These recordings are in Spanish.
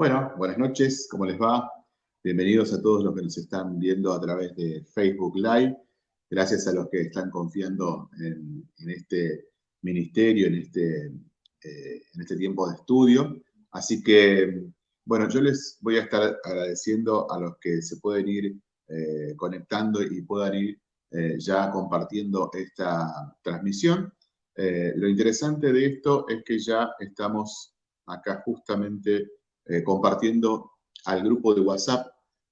Bueno, buenas noches, ¿cómo les va? Bienvenidos a todos los que nos están viendo a través de Facebook Live. Gracias a los que están confiando en, este ministerio, en este, eh, en este tiempo de estudio. Así que, bueno, yo les voy a estar agradeciendo a los que se pueden ir eh, conectando y puedan ir eh, ya compartiendo esta transmisión. lo interesante de esto es que ya estamos acá justamente compartiendo al grupo de WhatsApp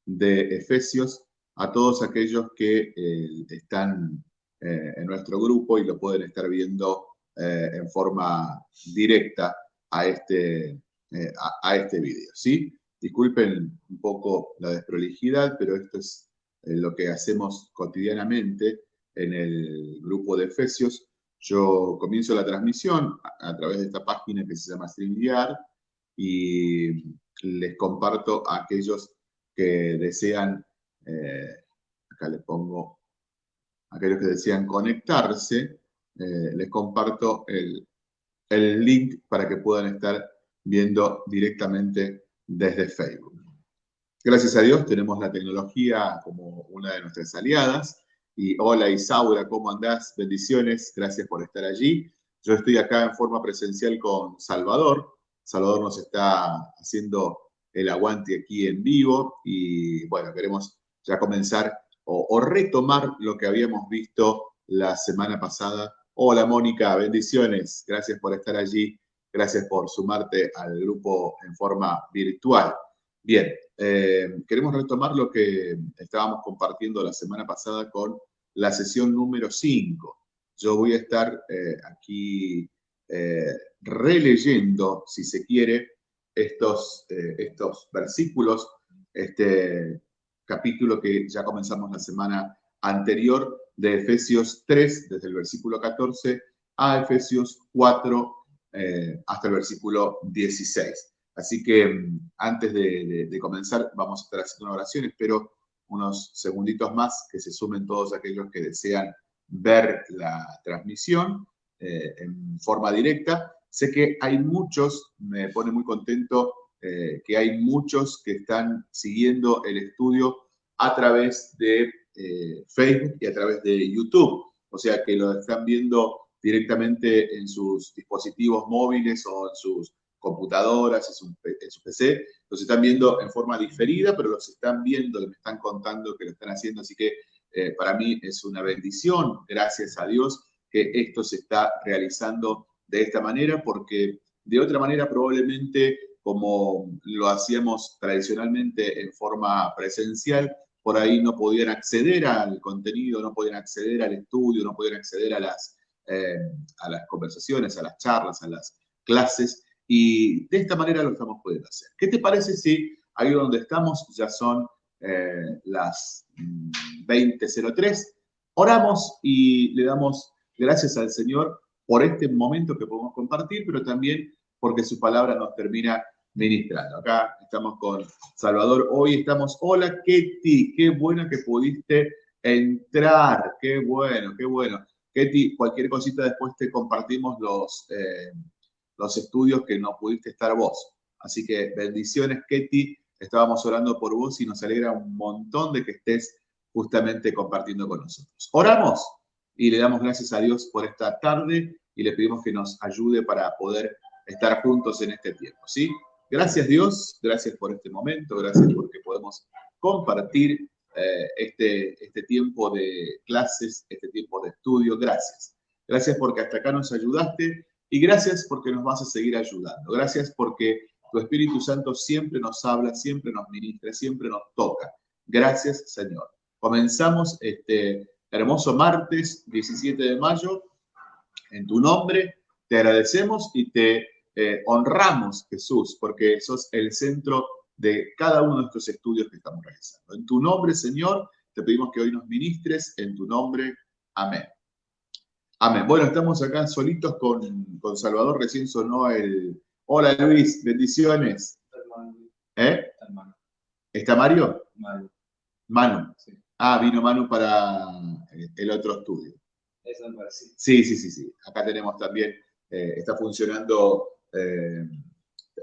de Efesios a todos aquellos que eh, están eh, en nuestro grupo y lo pueden estar viendo eh, en forma directa a este, a, este video. ¿sí? Disculpen un poco la desprolijidad, pero esto es lo que hacemos cotidianamente en el grupo de Efesios. Yo comienzo la transmisión a, través de esta página que se llama StreamYard y les comparto a aquellos que desean, eh, acá les pongo, aquellos que desean conectarse, eh, les comparto el, el link para que puedan estar viendo directamente desde Facebook. Gracias a Dios tenemos la tecnología como una de nuestras aliadas. Y hola Isaura, ¿cómo andás? Bendiciones, gracias por estar allí. Yo estoy acá en forma presencial con Salvador, Salvador nos está haciendo el aguante aquí en vivo y bueno, queremos ya comenzar o, retomar lo que habíamos visto la semana pasada. Hola Mónica, bendiciones, gracias por estar allí, gracias por sumarte al grupo en forma virtual. Bien, eh, queremos retomar lo que estábamos compartiendo la semana pasada con la sesión número 5. Yo voy a estar eh, aquí eh, releyendo, si se quiere, estos, eh, estos versículos, este capítulo que ya comenzamos la semana anterior de Efesios 3, desde el versículo 14 a Efesios 4 eh, hasta el versículo 16. Así que mm, antes de, comenzar vamos a estar haciendo una oración, espero unos segunditos más que se sumen todos aquellos que desean ver la transmisión en forma directa Sé que hay muchos, me pone muy contento eh, que hay muchos que están siguiendo el estudio a través de eh, Facebook y a través de YouTube. O sea, que lo están viendo directamente en sus dispositivos móviles o en sus computadoras, en su, PC. Los están viendo en forma diferida, pero los están viendo, me están contando que lo están haciendo. Así que eh, para mí es una bendición, gracias a Dios, que esto se está realizando de esta manera, porque de otra manera probablemente como lo hacíamos tradicionalmente en forma presencial, por ahí no podían acceder al contenido, no podían acceder al estudio, no podían acceder a las, eh, a las conversaciones, a las charlas, a las clases, y de esta manera lo estamos pudiendo hacer. ¿Qué te parece si ahí donde estamos ya son eh, las 20.03? Mm, Oramos y le damos gracias al Señor por este momento que podemos compartir, pero también porque su palabra nos termina ministrando. Acá estamos con Salvador. Hoy estamos, hola Ketty, qué bueno que pudiste entrar, qué bueno, qué bueno. Ketty, cualquier cosita después te compartimos los, eh, los estudios que no pudiste estar vos. Así que bendiciones, Ketty. Estábamos orando por vos y nos alegra un montón de que estés justamente compartiendo con nosotros. Oramos y le damos gracias a Dios por esta tarde y le pedimos que nos ayude para poder estar juntos en este tiempo, ¿sí? Gracias Dios, gracias por este momento, gracias porque podemos compartir eh, este, este tiempo de clases, este tiempo de estudio, gracias. Gracias porque hasta acá nos ayudaste y gracias porque nos vas a seguir ayudando. Gracias porque tu Espíritu Santo siempre nos habla, siempre nos ministra, siempre nos toca. Gracias Señor. Comenzamos este hermoso martes 17 de mayo. En tu nombre te agradecemos y te eh, honramos, Jesús, porque sos el centro de cada uno de nuestros estudios que estamos realizando. En tu nombre, Señor, te pedimos que hoy nos ministres. En tu nombre, amén. Amén. Bueno, estamos acá solitos con, con Salvador. Recién sonó el... Hola, Luis. Bendiciones. ¿Eh? ¿Está Mario? Manu. Manu. Ah, vino Manu para el otro estudio. Eso me parece. Sí, sí, sí, sí. Acá tenemos también, eh, está funcionando eh,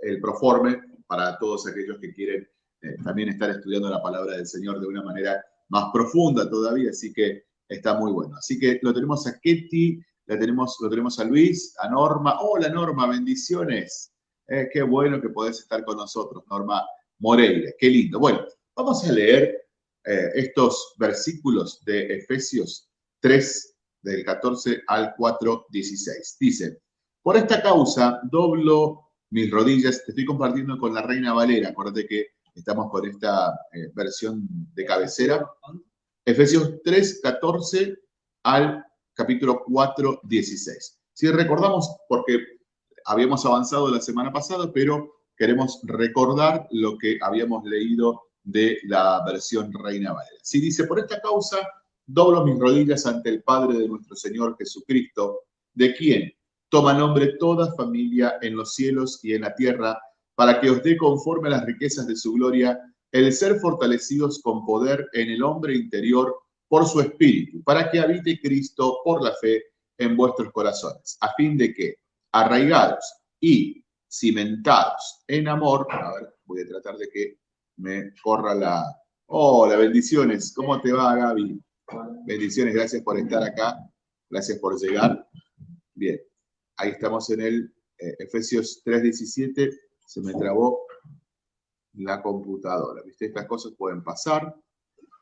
el Proforme para todos aquellos que quieren eh, también estar estudiando la palabra del Señor de una manera más profunda todavía, así que está muy bueno. Así que lo tenemos a Ketty, la tenemos, lo tenemos a Luis, a Norma. Hola Norma, bendiciones. Qué bueno que podés estar con nosotros, Norma Moreira. Qué lindo. Bueno, vamos a leer eh, estos versículos de Efesios 3, del 14 al 4, 16. Dice, por esta causa doblo mis rodillas, te estoy compartiendo con la Reina Valera, acuérdate que estamos con esta eh, versión de cabecera. Efesios 3, 14 al capítulo 4, 16. Si recordamos, porque habíamos avanzado la semana pasada, pero queremos recordar lo que habíamos leído de la versión Reina Valera. Si dice, por esta causa doblo mis rodillas ante el Padre de nuestro Señor Jesucristo, de quien toma nombre toda familia en los cielos y en la tierra, para que os dé conforme a las riquezas de su gloria el ser fortalecidos con poder en el hombre interior por su espíritu, para que habite Cristo por la fe en vuestros corazones, a fin de que, arraigados y cimentados en amor, a ver, voy a tratar de que me corra la... Hola, bendiciones, ¿cómo te va Gaby? Bendiciones, gracias por estar acá, gracias por llegar. Bien, ahí estamos en el eh, Efesios 3.17, se me trabó la computadora, ¿viste? Estas cosas pueden pasar,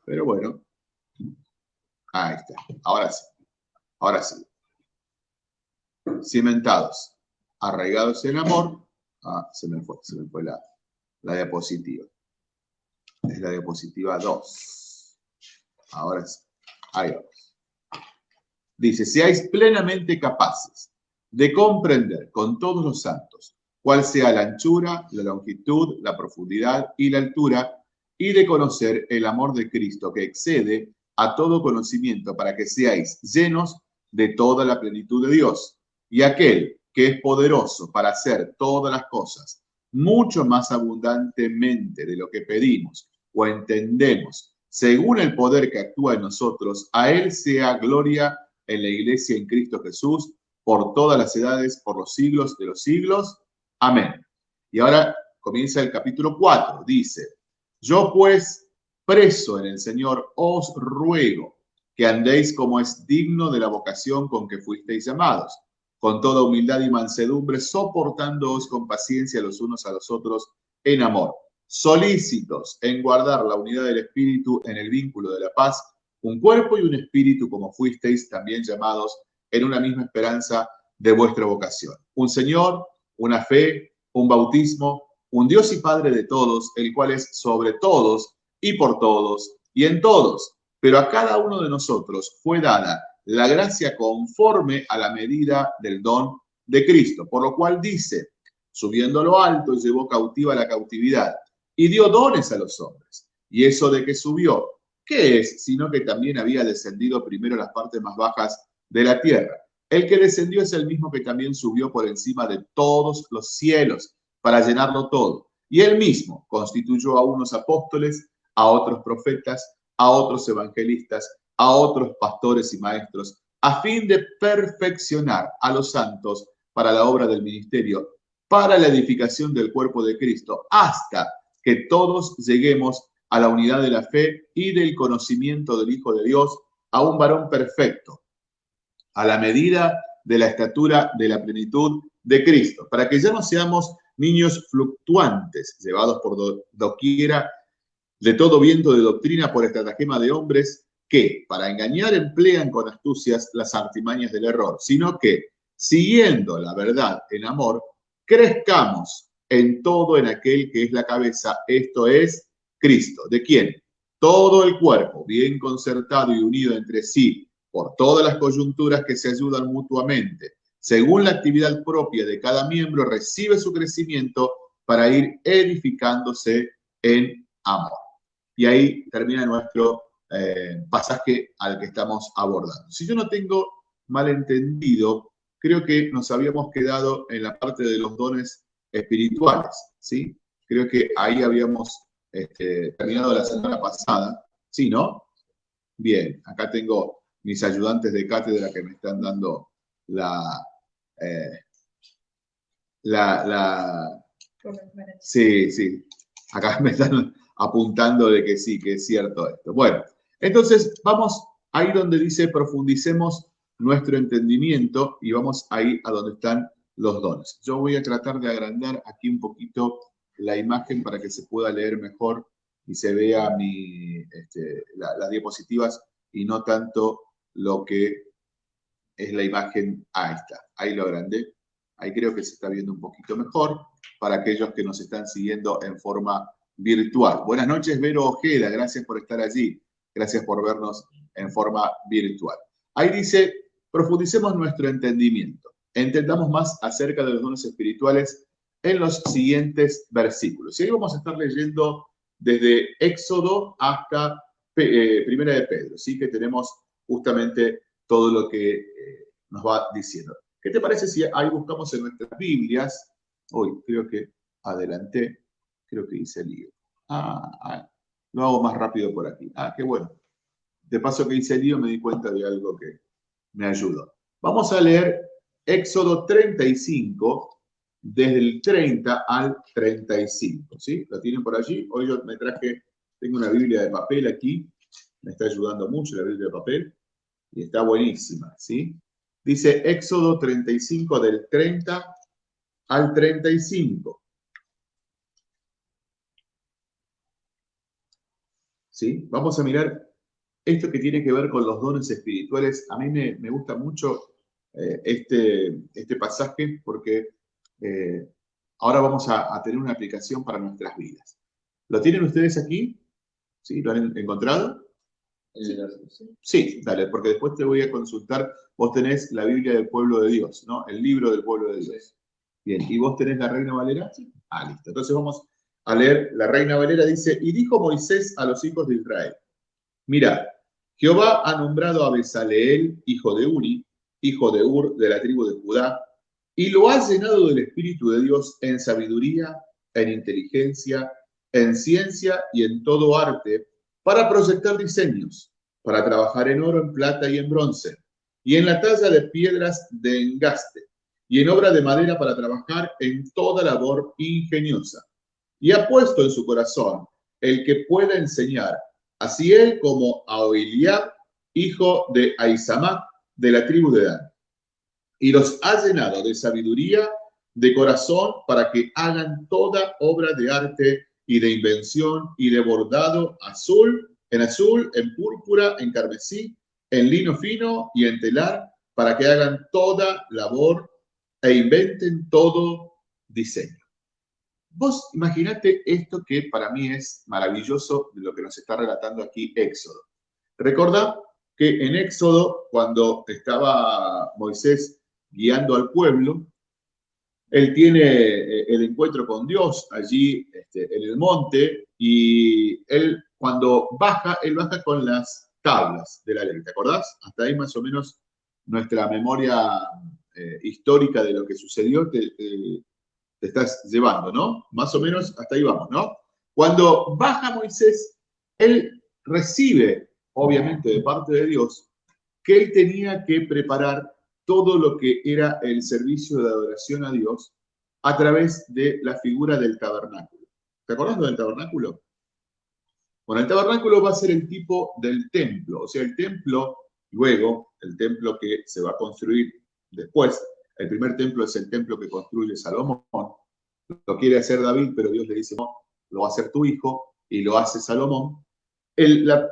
pero bueno, ahí está, ahora sí, ahora sí. Cimentados, arraigados en amor, ah, se me fue, se me fue la, la diapositiva. Es la diapositiva 2. Ahora sí, ahí vamos. Dice, seáis plenamente capaces de comprender con todos los santos cuál sea la anchura, la longitud, la profundidad y la altura, y de conocer el amor de Cristo que excede a todo conocimiento para que seáis llenos de toda la plenitud de Dios. Y aquel que es poderoso para hacer todas las cosas mucho más abundantemente de lo que pedimos o entendemos, según el poder que actúa en nosotros, a Él sea gloria en la iglesia en Cristo Jesús por todas las edades, por los siglos de los siglos. Amén. Y ahora comienza el capítulo 4. Dice, yo pues, preso en el Señor, os ruego que andéis como es digno de la vocación con que fuisteis llamados, con toda humildad y mansedumbre, soportándoos con paciencia los unos a los otros en amor, solícitos en guardar la unidad del Espíritu en el vínculo de la paz, un cuerpo y un espíritu como fuisteis también llamados en una misma esperanza de vuestra vocación. Un Señor, una fe, un bautismo, un Dios y Padre de todos, el cual es sobre todos y por todos y en todos. Pero a cada uno de nosotros fue dada la gracia conforme a la medida del don de Cristo, por lo cual dice, subiendo a lo alto, llevó cautiva la cautividad y dio dones a los hombres. Y eso de que subió, ¿qué es? Sino que también había descendido primero las partes más bajas de la tierra. El que descendió es el mismo que también subió por encima de todos los cielos para llenarlo todo. Y él mismo constituyó a unos apóstoles, a otros profetas, a otros evangelistas, a otros pastores y maestros, a fin de perfeccionar a los santos para la obra del ministerio, para la edificación del cuerpo de Cristo, hasta que todos lleguemos a la unidad de la fe y del conocimiento del Hijo de Dios, a un varón perfecto, a la medida de la estatura de la plenitud de Cristo, para que ya no seamos niños fluctuantes, llevados por doquiera de todo viento de doctrina por estratagema de hombres que, para engañar, emplean con astucias las artimañas del error, sino que, siguiendo la verdad en amor, crezcamos en todo en aquel que es la cabeza, esto es Cristo. ¿De quién? Todo el cuerpo, bien concertado y unido entre sí por todas las coyunturas que se ayudan mutuamente, según la actividad propia de cada miembro, recibe su crecimiento para ir edificándose en amor. Y ahí termina nuestro eh, pasaje al que estamos abordando. Si yo no tengo malentendido, creo que nos habíamos quedado en la parte de los dones espirituales, ¿sí? Creo que ahí habíamos este, terminado la semana pasada, ¿sí, no? Bien, acá tengo mis ayudantes de cátedra que me están dando la, eh, la, Sí, sí. Acá me están apuntando de que sí, que es cierto esto. Bueno, entonces vamos ahí donde dice profundicemos nuestro entendimiento y vamos ahí a donde están los dones. Yo voy a tratar de agrandar aquí un poquito la imagen para que se pueda leer mejor y se vea mi, este, las diapositivas y no tanto lo que es la imagen. Ahí está, ahí lo agrandé. Ahí creo que se está viendo un poquito mejor para aquellos que nos están siguiendo en forma virtual. Buenas noches, Vero Ojeda, gracias por estar allí. Gracias por vernos en forma virtual. Ahí dice, profundicemos nuestro entendimiento. Entendamos más acerca de los dones espirituales en los siguientes versículos. Y ahí vamos a estar leyendo desde Éxodo hasta eh, Primera de Pedro, ¿sí? que tenemos justamente todo lo que eh, nos va diciendo. ¿Qué te parece si ahí buscamos en nuestras Biblias? Hoy creo que adelanté, creo que hice el lío. Ah, ah, lo hago más rápido por aquí. Ah, qué bueno. De paso que hice el lío me di cuenta de algo que me ayudó. Vamos a leer Éxodo 35, desde el 30 al 35. ¿Sí? ¿Lo tienen por allí? Hoy yo me traje, tengo una Biblia de papel aquí, me está ayudando mucho la Biblia de papel y está buenísima. ¿sí? Dice Éxodo 35 del 30 al 35. ¿Sí? Vamos a mirar esto que tiene que ver con los dones espirituales. A mí me, gusta mucho eh, este, este pasaje porque eh, ahora vamos a, tener una aplicación para nuestras vidas. ¿Lo tienen ustedes aquí? ¿Sí? ¿Lo han encontrado? Sí, dale, porque después te voy a consultar. Vos tenés la Biblia del pueblo de Dios, ¿no? El libro del pueblo de Dios. Bien, ¿y vos tenés la Reina Valera? Sí. Ah, listo. Entonces vamos a leer. La Reina Valera dice, y dijo Moisés a los hijos de Israel, mira, Jehová ha nombrado a Besaleel, hijo de Uri, hijo de Ur, de la tribu de Judá, y lo ha llenado del Espíritu de Dios en sabiduría, en inteligencia, en ciencia y en todo arte, para proyectar diseños, para trabajar en oro, en plata y en bronce, y en la talla de piedras de engaste, y en obra de madera para trabajar en toda labor ingeniosa. Y ha puesto en su corazón el que pueda enseñar, así él como a Oiliab, hijo de Aizamac, de la tribu de Dan y los ha llenado de sabiduría de corazón para que hagan toda obra de arte y de invención y de bordado azul, en azul, en púrpura, en carmesí, en lino fino y en telar, para que hagan toda labor e inventen todo diseño. Vos imaginate esto que para mí es maravilloso de lo que nos está relatando aquí Éxodo. Recordá que en Éxodo, cuando estaba Moisés guiando al pueblo. Él tiene eh, el encuentro con Dios allí este, en el monte y él cuando baja, él baja con las tablas de la ley. ¿Te acordás? Hasta ahí más o menos nuestra memoria eh, histórica de lo que sucedió te, te, estás llevando, ¿no? Más o menos hasta ahí vamos, ¿no? Cuando baja Moisés, él recibe, obviamente de parte de Dios, que él tenía que preparar todo lo que era el servicio de adoración a Dios a través de la figura del tabernáculo. ¿Te acordás del tabernáculo? Bueno, el tabernáculo va a ser el tipo del templo, o sea, el templo, luego, el templo que se va a construir después, el primer templo es el templo que construye Salomón, lo quiere hacer David, pero Dios le dice, no, lo va a hacer tu hijo, y lo hace Salomón. la,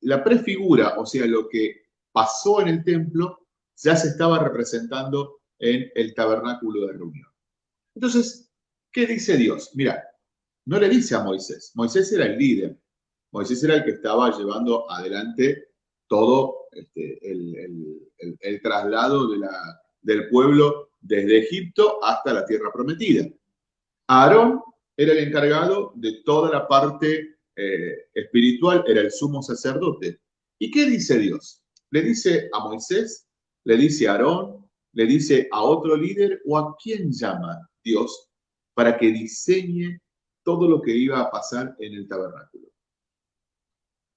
la prefigura, o sea, lo que pasó en el templo, ya se estaba representando en el tabernáculo de reunión. Entonces, ¿qué dice Dios? Mira, no le dice a Moisés, Moisés era el líder, Moisés era el que estaba llevando adelante todo este, el, traslado de la, del pueblo desde Egipto hasta la tierra prometida. Aarón era el encargado de toda la parte eh, espiritual, era el sumo sacerdote. ¿Y qué dice Dios? Le dice a Moisés le dice a Aarón, le dice a otro líder o a quién llama Dios para que diseñe todo lo que iba a pasar en el tabernáculo.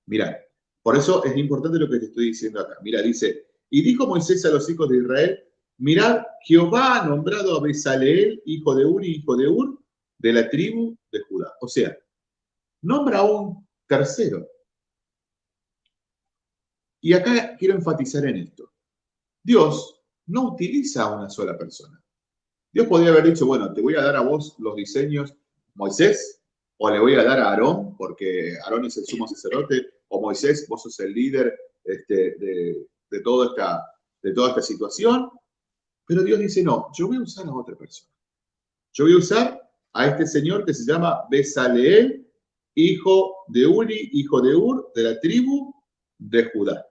Mira, por eso es importante lo que te estoy diciendo acá. Mira, dice, y dijo Moisés a los hijos de Israel, mirad, Jehová ha nombrado a Besaleel, hijo de Uri, hijo de Ur, de la tribu de Judá. O sea, nombra a un tercero. Y acá quiero enfatizar en esto. Dios no utiliza a una sola persona. Dios podría haber dicho, bueno, te voy a dar a vos los diseños Moisés, o le voy a dar a Aarón, porque Aarón es el sumo sacerdote, o Moisés, vos sos el líder este, de, de, toda esta, de toda esta situación. Pero Dios dice, no, yo voy a usar a otra persona. Yo voy a usar a este señor que se llama Besaleel, hijo de Uri, hijo de Ur, de la tribu de Judá.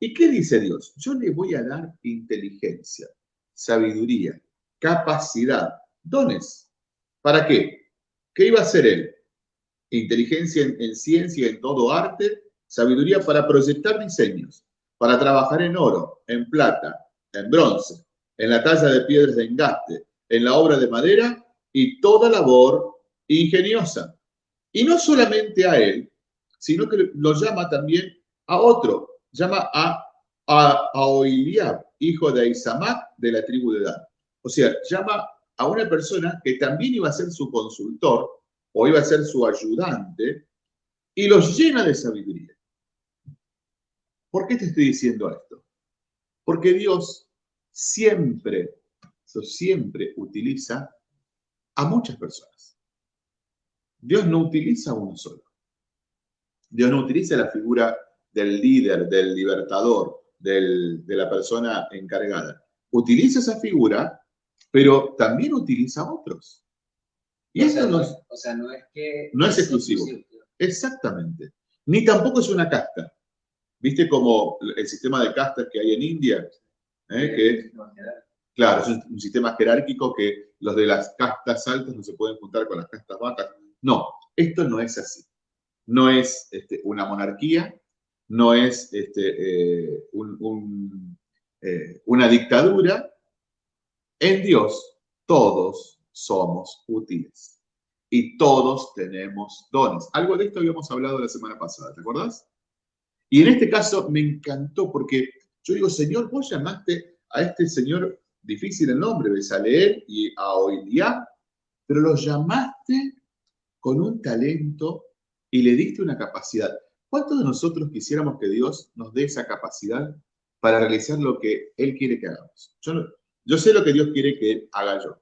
¿Y qué dice Dios? Yo le voy a dar inteligencia, sabiduría, capacidad, dones. ¿Para qué? ¿Qué iba a hacer él? Inteligencia en, en ciencia, en todo arte, sabiduría para proyectar diseños, para trabajar en oro, en plata, en bronce, en la talla de piedras de engaste, en la obra de madera y toda labor ingeniosa. Y no solamente a él, sino que lo llama también a otro, llama a, a, hijo de Isamac de la tribu de Dan. O sea, llama a una persona que también iba a ser su consultor o iba a ser su ayudante y los llena de sabiduría. ¿Por qué te estoy diciendo esto? Porque Dios siempre, siempre utiliza a muchas personas. Dios no utiliza a uno solo. Dios no utiliza la figura del líder, del libertador, de la persona encargada. Utiliza esa figura, pero también utiliza a otros. Y esto no, es, o sea, no es que... No es, exclusivo. Exactamente. Ni tampoco es una casta. ¿Viste como el sistema de castas que hay en India? ¿Eh? Que, claro, es un, sistema jerárquico que los de las castas altas no se pueden juntar con las castas bajas. No, esto no es así. No es este, una monarquía, no es este, eh, eh, una dictadura. En Dios todos somos útiles y todos tenemos dones. Algo de esto habíamos hablado la semana pasada, ¿te acordás? Y en este caso me encantó porque yo digo, Señor, vos llamaste a este señor difícil el nombre, Besaleel y a Oiliá, pero lo llamaste con un talento y le diste una capacidad. ¿Cuántos de nosotros quisiéramos que Dios nos dé esa capacidad para realizar lo que Él quiere que hagamos? Yo, sé lo que Dios quiere que haga yo.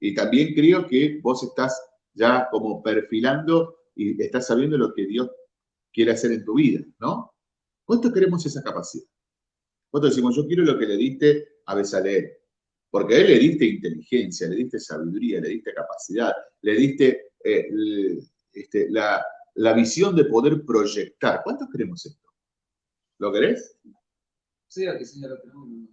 Y también creo que vos estás ya como perfilando y estás sabiendo lo que Dios quiere hacer en tu vida, ¿no? ¿Cuánto queremos esa capacidad? ¿Cuánto decimos, yo quiero lo que le diste a Besaleel? Porque a él le diste inteligencia, le diste sabiduría, le diste capacidad, le diste eh, este, la, la visión de poder proyectar. ¿Cuántos queremos esto? ¿Lo querés? Sí, aquí sí ya lo tenemos.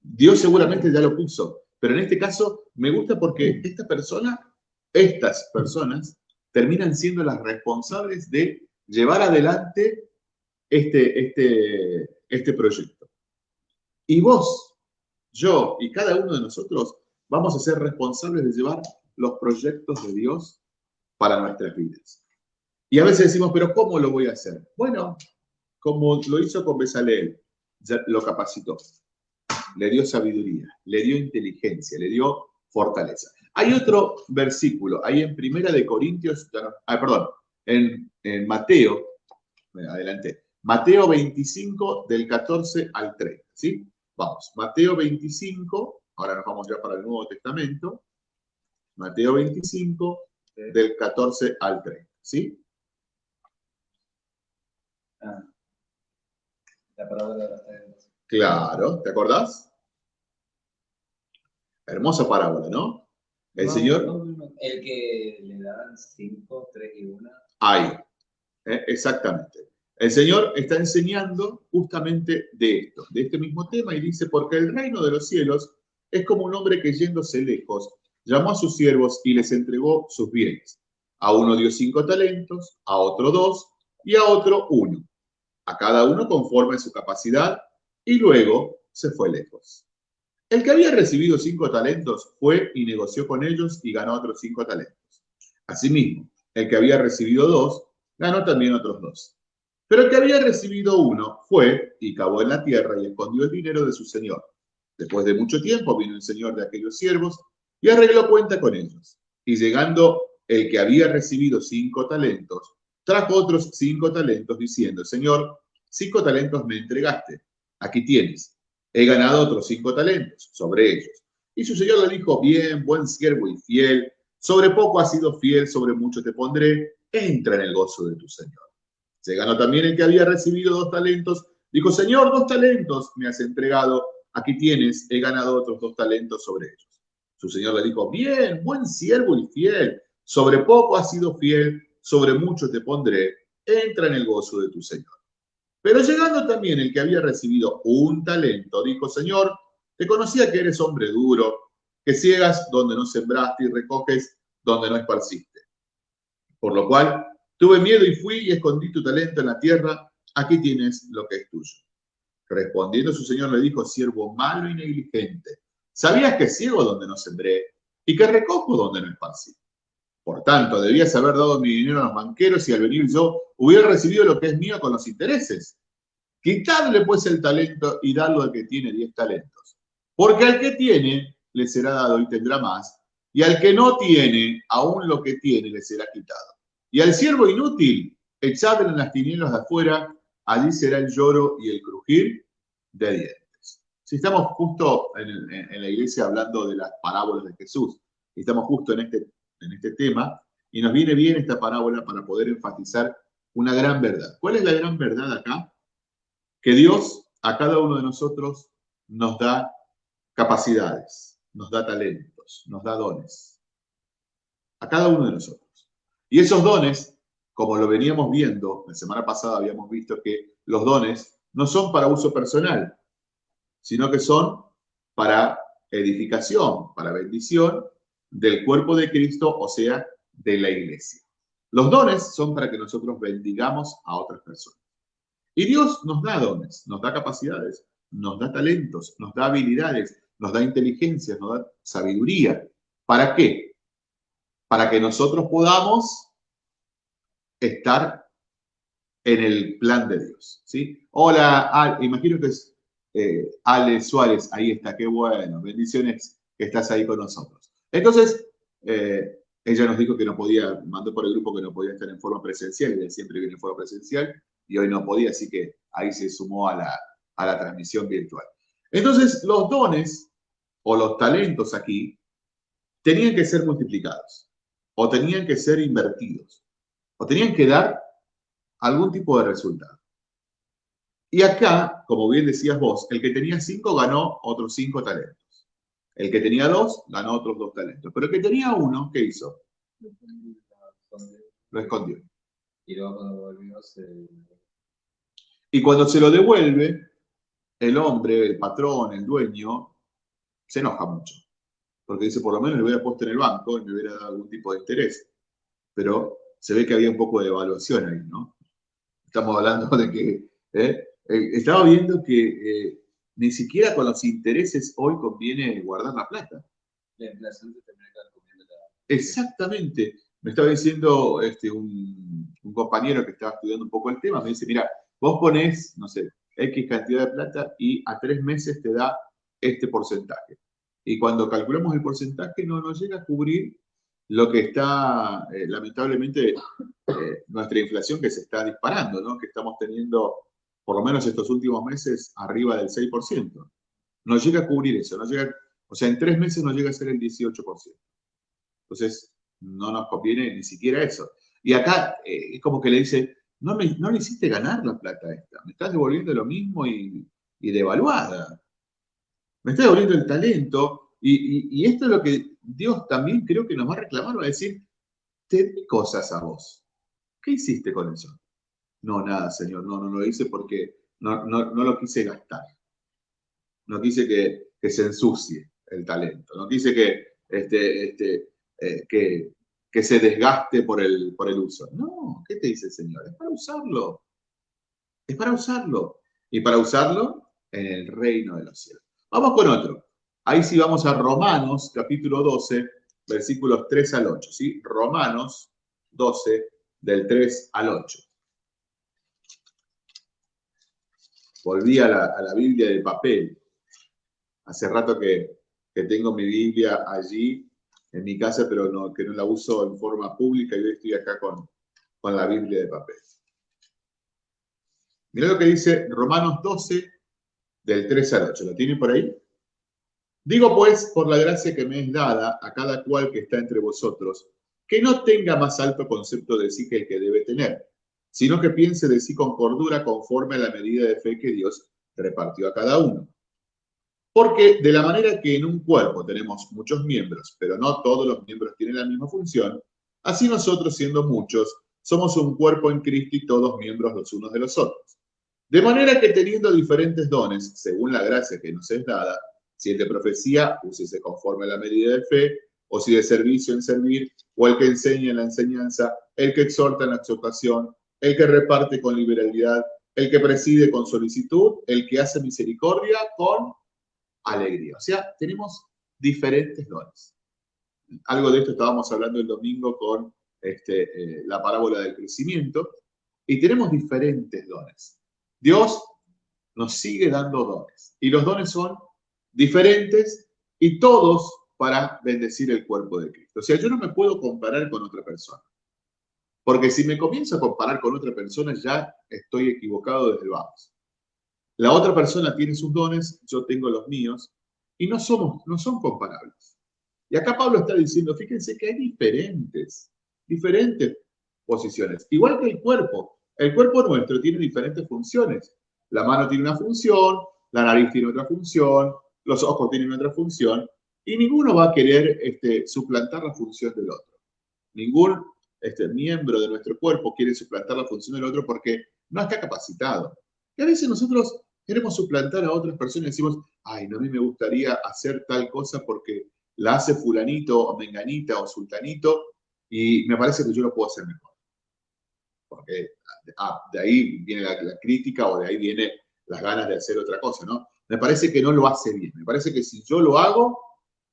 Dios seguramente ya lo puso, pero en este caso me gusta porque esta persona, estas personas, terminan siendo las responsables de llevar adelante este, este, este proyecto. Y vos, yo y cada uno de nosotros vamos a ser responsables de llevar los proyectos de Dios para nuestras vidas. Y a veces decimos, pero ¿cómo lo voy a hacer? Bueno, como lo hizo con Besaleel, lo capacitó, le dio sabiduría, le dio inteligencia, le dio fortaleza. Hay otro versículo, ahí en Primera de Corintios, ah, perdón, en, en Mateo, adelante, Mateo 25 del 14 al 30, ¿sí? Vamos, Mateo 25, ahora nos vamos ya para el Nuevo Testamento, Mateo 25 del 14 al 30, ¿sí? Ah, la parábola de Claro, ¿te acordás? Hermosa parábola, ¿no? El Señor. el que le dan cinco, tres y una. Ahí, eh, exactamente. El Señor está enseñando justamente de esto, de este mismo tema, y dice, porque el reino de los cielos es como un hombre que yéndose lejos, llamó a sus siervos y les entregó sus bienes. A uno dio cinco talentos, a otro dos, y a otro uno a cada uno conforme a su capacidad, y luego se fue lejos. El que había recibido cinco talentos fue y negoció con ellos y ganó otros cinco talentos. Asimismo, el que había recibido dos, ganó también otros dos. Pero el que había recibido uno fue y cavó en la tierra y escondió el dinero de su señor. Después de mucho tiempo vino el señor de aquellos siervos y arregló cuenta con ellos. Y llegando el que había recibido cinco talentos, trajo otros cinco talentos diciendo, Señor, cinco talentos me entregaste, aquí tienes, he ganado otros cinco talentos sobre ellos. Y su Señor le dijo, bien, buen siervo y fiel, sobre poco has sido fiel, sobre mucho te pondré, entra en el gozo de tu Señor. Se ganó también el que había recibido dos talentos, dijo, Señor, dos talentos me has entregado, aquí tienes, he ganado otros dos talentos sobre ellos. Su Señor le dijo, bien, buen siervo y fiel, sobre poco has sido fiel, sobre mucho te pondré, entra en el gozo de tu Señor. Pero llegando también el que había recibido un talento, dijo, Señor, te conocía que eres hombre duro, que ciegas donde no sembraste y recoges donde no esparciste. Por lo cual tuve miedo y fui y escondí tu talento en la tierra, aquí tienes lo que es tuyo. Respondiendo su señor le dijo, siervo malo y negligente, ¿sabías que ciego donde no sembré y que recojo donde no esparcí? Por tanto, debías haber dado mi dinero a los banqueros y al venir yo hubiera recibido lo que es mío con los intereses. Quitadle pues el talento y dadlo al que tiene diez talentos. Porque al que tiene le será dado y tendrá más, y al que no tiene, aún lo que tiene le será quitado. Y al siervo inútil, echadle en las tinieblas de afuera, allí será el lloro y el crujir de dientes. Si estamos justo en, en la iglesia hablando de las parábolas de Jesús, estamos justo en este en este tema y nos viene bien esta parábola para poder enfatizar una gran verdad. ¿Cuál es la gran verdad acá? Que Dios a cada uno de nosotros nos da capacidades, nos da talentos, nos da dones. A cada uno de nosotros. Y esos dones, como lo veníamos viendo, la semana pasada habíamos visto que los dones no son para uso personal, sino que son para edificación, para bendición del cuerpo de Cristo, o sea, de la iglesia. Los dones son para que nosotros bendigamos a otras personas. Y Dios nos da dones, nos da capacidades, nos da talentos, nos da habilidades, nos da inteligencia, nos da sabiduría. ¿Para qué? Para que nosotros podamos estar en el plan de Dios. ¿sí? Hola, imagino que es eh, Ale Suárez, ahí está, qué bueno, bendiciones que estás ahí con nosotros. Entonces, eh, ella nos dijo que no podía, mandó por el grupo que no podía estar en forma presencial, ella siempre viene en forma presencial, y hoy no podía, así que ahí se sumó a la, a la transmisión virtual. Entonces, los dones o los talentos aquí tenían que ser multiplicados, o tenían que ser invertidos, o tenían que dar algún tipo de resultado. Y acá, como bien decías vos, el que tenía cinco ganó otros cinco talentos. El que tenía dos, ganó otros dos talentos. Pero el que tenía uno, ¿qué hizo? Lo escondió. Y cuando se... Y cuando se lo devuelve, el hombre, el patrón, el dueño, se enoja mucho. Porque dice, por lo menos le hubiera puesto en el banco y me hubiera dado algún tipo de interés. Pero se ve que había un poco de evaluación ahí, ¿no? Estamos hablando de que... ¿eh? Eh, estaba viendo que eh, ni siquiera con los intereses hoy conviene guardar la plata. Exactamente. Me estaba diciendo este, un, compañero que estaba estudiando un poco el tema, me dice, mira, vos ponés, no sé, X cantidad de plata y a tres meses te da este porcentaje. Y cuando calculamos el porcentaje no nos llega a cubrir lo que está, eh, lamentablemente, eh, nuestra inflación que se está disparando, ¿no? que estamos teniendo por lo menos estos últimos meses, arriba del 6%. No llega a cubrir eso, no llega, o sea, en tres meses no llega a ser el 18%. Entonces, no nos conviene ni siquiera eso. Y acá eh, es como que le dice, no, me, no le hiciste ganar la plata esta, me estás devolviendo lo mismo y, devaluada. Me estás devolviendo el talento. Y, esto es lo que Dios también creo que nos va a reclamar, va a decir, te di cosas a vos. ¿Qué hiciste con eso? No, nada, Señor, no, no lo hice porque no, lo quise gastar. No quise que, se ensucie el talento. No quise que, este, este, eh, que, que, se desgaste por el, por el uso. No, ¿qué te dice el Señor? Es para usarlo. Es para usarlo. Y para usarlo en el reino de los cielos. Vamos con otro. Ahí sí vamos a Romanos, capítulo 12, versículos 3 al 8. ¿sí? Romanos 12, del 3 al 8. volví a la, Biblia de papel. Hace rato que, tengo mi Biblia allí en mi casa, pero no, que no la uso en forma pública y hoy estoy acá con, con la Biblia de papel. Mira lo que dice Romanos 12, del 3 al 8. ¿Lo tienen por ahí? Digo pues, por la gracia que me es dada a cada cual que está entre vosotros, que no tenga más alto concepto de sí que el que debe tener, sino que piense de sí con cordura conforme a la medida de fe que Dios repartió a cada uno. Porque de la manera que en un cuerpo tenemos muchos miembros, pero no todos los miembros tienen la misma función, así nosotros, siendo muchos, somos un cuerpo en Cristo y todos miembros los unos de los otros. De manera que teniendo diferentes dones, según la gracia que nos es dada, si es de profecía, úsese conforme a la medida de fe, o si de servicio en servir, o el que enseña en la enseñanza, el que exhorta en la exhortación, el que reparte con liberalidad, el que preside con solicitud, el que hace misericordia con alegría. O sea, tenemos diferentes dones. Algo de esto estábamos hablando el domingo con este, eh, la parábola del crecimiento, y tenemos diferentes dones. Dios nos sigue dando dones, y los dones son diferentes y todos para bendecir el cuerpo de Cristo. O sea, yo no me puedo comparar con otra persona. Porque si me comienzo a comparar con otra persona, ya estoy equivocado desde el vamos. La otra persona tiene sus dones, yo tengo los míos, y no, somos, no son comparables. Y acá Pablo está diciendo, fíjense que hay diferentes, diferentes posiciones. Igual que el cuerpo. El cuerpo nuestro tiene diferentes funciones. La mano tiene una función, la nariz tiene otra función, los ojos tienen otra función, y ninguno va a querer este, suplantar la función del otro. Ningún este, miembro de nuestro cuerpo quiere suplantar la función del otro porque no está capacitado. Y a veces nosotros queremos suplantar a otras personas y decimos, ay, no, a mí me gustaría hacer tal cosa porque la hace fulanito o menganita o sultanito y me parece que yo lo puedo hacer mejor. Porque ah, de ahí viene la, crítica o de ahí viene las ganas de hacer otra cosa, ¿no? me parece que no lo hace bien. Me parece que si yo lo hago,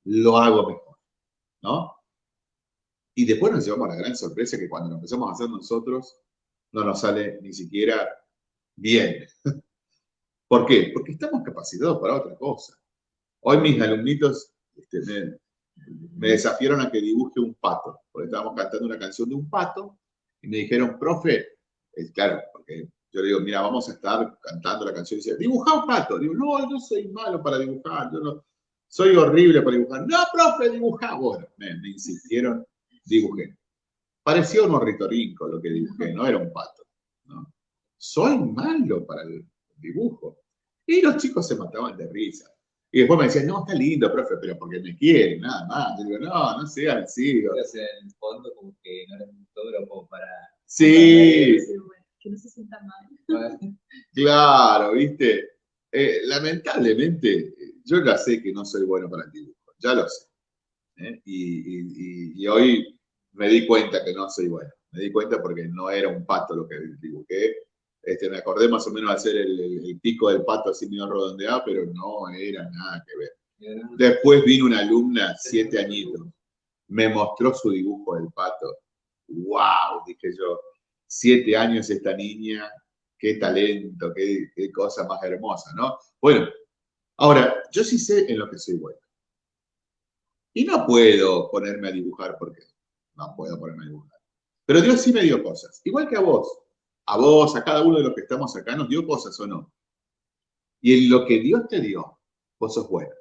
lo hago mejor, ¿no? Y después nos llevamos a la gran sorpresa que cuando lo empezamos a hacer nosotros, no nos sale ni siquiera bien. ¿Por qué? Porque estamos capacitados para otra cosa. Hoy mis alumnitos este, me, me, desafiaron a que dibuje un pato, porque estábamos cantando una canción de un pato, y me dijeron, profe, claro, porque yo le digo, mira, vamos a estar cantando la canción y dice, dibuja un pato. Digo, no, yo soy malo para dibujar, yo no, soy horrible para dibujar. No, profe, dibuja. Bueno, me, insistieron, dibujé. Parecía un ornitorrinco lo que dibujé, no era un pato. ¿no? Soy malo para el dibujo. Y los chicos se mataban de risa. Y después me decían, no, está lindo, profe, pero porque me quieren, nada más. Yo digo, no, no sean así. en el fondo como que no eres un fotógrafo para... Sí que no se sienta mal. Claro, viste. Eh, lamentablemente, yo ya sé que no soy bueno para el dibujo, ya lo sé. ¿eh? Y, hoy me di cuenta que no soy bueno. Me di cuenta porque no era un pato lo que dibujé. Este, me acordé más o menos de hacer el, pico del pato así medio redondeado, pero no era nada que ver. Después vino una alumna, siete añitos, me mostró su dibujo del pato. ¡Wow! Dije yo, siete años esta niña, qué talento, qué, cosa más hermosa, ¿no? Bueno, ahora, yo sí sé en lo que soy bueno. Y no puedo ponerme a dibujar porque no puedo ponerme a dibujar. Pero Dios sí me dio cosas, igual que a vos. A vos, a cada uno de los que estamos acá, nos dio cosas o no. Y en lo que Dios te dio, vos sos bueno,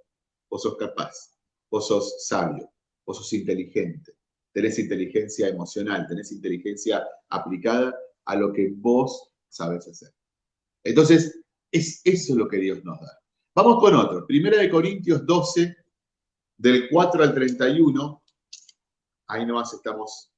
vos sos capaz, vos sos sabio, vos sos inteligente, tenés inteligencia emocional, tenés inteligencia aplicada a lo que vos sabes hacer. Entonces, es eso lo que Dios nos da. Vamos con otro. Primera de Corintios 12, del 4 al 31. Ahí nomás estamos.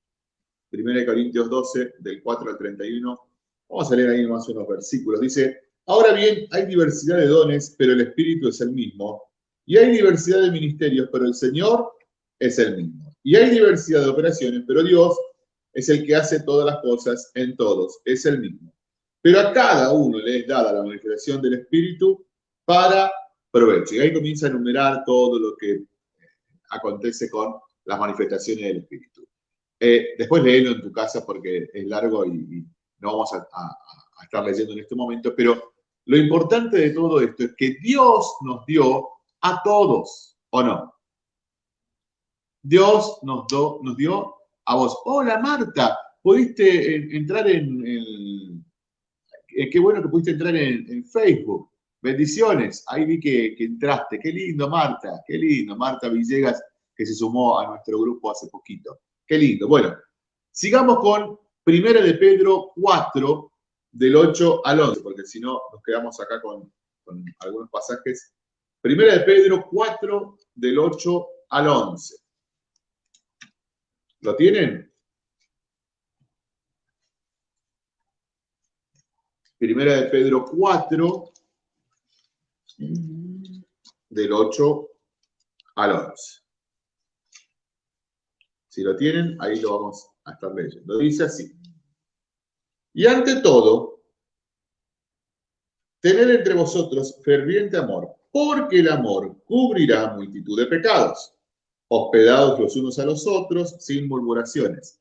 Primera de Corintios 12, del 4 al 31. Vamos a leer ahí nomás unos versículos. Dice, ahora bien, hay diversidad de dones, pero el Espíritu es el mismo. Y hay diversidad de ministerios, pero el Señor es el mismo. Y hay diversidad de operaciones, pero Dios es el que hace todas las cosas en todos, es el mismo. Pero a cada uno le es dada la manifestación del Espíritu para provecho. Y ahí comienza a enumerar todo lo que acontece con las manifestaciones del Espíritu. Eh, después léelo en tu casa porque es largo y, no vamos a, estar leyendo en este momento, pero lo importante de todo esto es que Dios nos dio a todos, ¿o no? Dios nos, nos dio a vos. Hola Marta, pudiste entrar en. Eh, qué bueno que pudiste entrar en, Facebook. Bendiciones, ahí vi que, entraste. Qué lindo, Marta, qué lindo. Marta Villegas, que se sumó a nuestro grupo hace poquito. Qué lindo. Bueno, sigamos con Primera de Pedro 4, del 8 al 11, porque si no nos quedamos acá con, con algunos pasajes. Primera de Pedro 4, del 8 al 11. ¿Lo tienen? Primera de Pedro 4, del 8 al 11. Si lo tienen, ahí lo vamos a estar leyendo. Dice así. Y ante todo, tener entre vosotros ferviente amor, porque el amor cubrirá multitud de pecados, hospedados los unos a los otros, sin murmuraciones.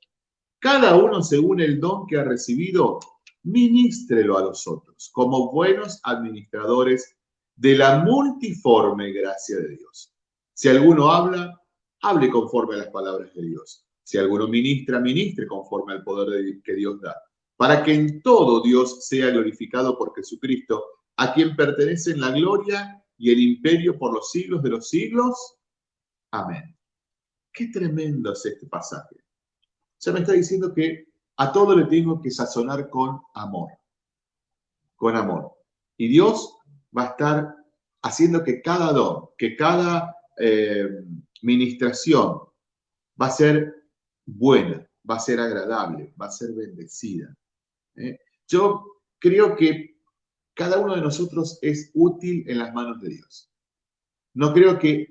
Cada uno según el don que ha recibido, ministrelo a los otros, como buenos administradores de la multiforme gracia de Dios. Si alguno habla, hable conforme a las palabras de Dios. Si alguno ministra, ministre conforme al poder que Dios da para que en todo Dios sea glorificado por Jesucristo, a quien pertenecen la gloria y el imperio por los siglos de los siglos. Amén. Qué tremendo es este pasaje. Se me está diciendo que a todo le tengo que sazonar con amor. Con amor. Y Dios va a estar haciendo que cada don, que cada eh, ministración va a ser buena, va a ser agradable, va a ser bendecida. ¿eh? Yo creo que cada uno de nosotros es útil en las manos de Dios. No creo que,